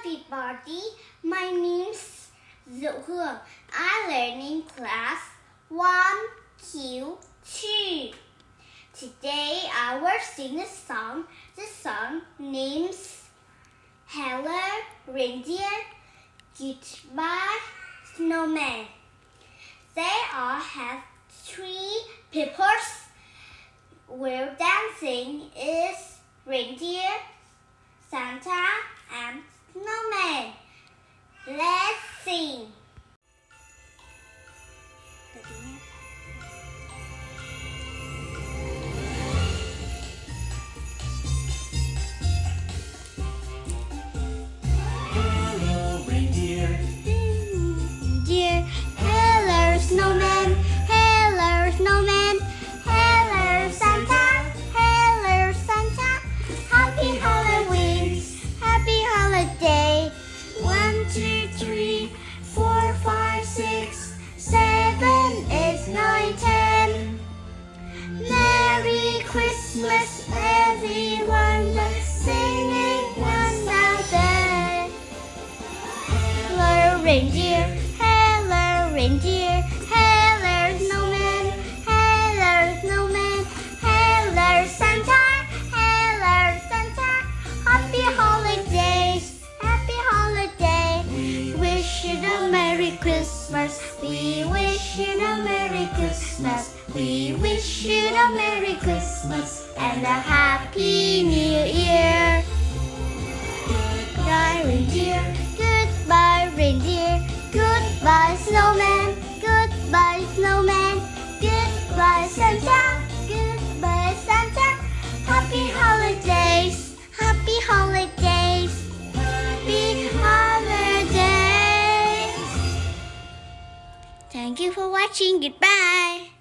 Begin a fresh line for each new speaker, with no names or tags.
everybody. My name's Diệu I learn in class 1Q2. Today I will sing a song. The song names Hello Reindeer Goodbye Snowman. They all have three peoples. Where dancing is reindeer, Santa,
reindeer.
Hello, reindeer. Hello, snowman. Hello, snowman. Hello, Santa. Hello, Santa. Happy holidays. Happy holiday. We wish you a Merry Christmas. We wish you a Merry Christmas. We wish you a Merry Christmas and a Happy New Year. Goodbye, reindeer. Thank you for watching. Goodbye.